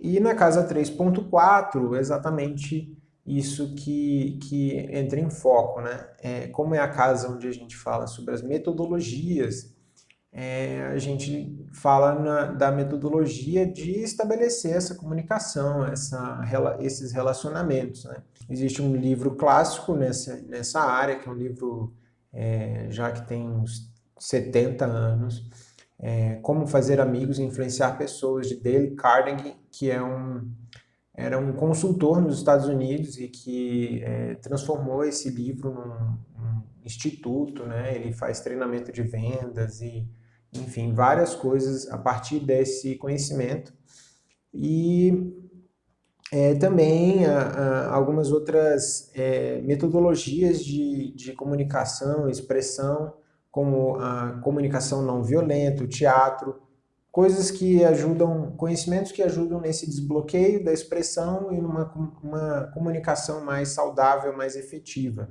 E na casa 3.4, exatamente isso que, que entra em foco, né? É, como é a casa onde a gente fala sobre as metodologias, é, a gente fala na, da metodologia de estabelecer essa comunicação, essa, esses relacionamentos. Né? Existe um livro clássico nessa, nessa área, que é um livro é, já que tem uns 70 anos, é, Como Fazer Amigos e Influenciar Pessoas, de Dale Carnegie, que é um, era um consultor nos Estados Unidos e que é, transformou esse livro num, num, instituto, né? ele faz treinamento de vendas e, enfim, várias coisas a partir desse conhecimento. E é, também a, a, algumas outras é, metodologias de, de comunicação, expressão, como a comunicação não violenta, o teatro, coisas que ajudam, conhecimentos que ajudam nesse desbloqueio da expressão e numa uma comunicação mais saudável, mais efetiva.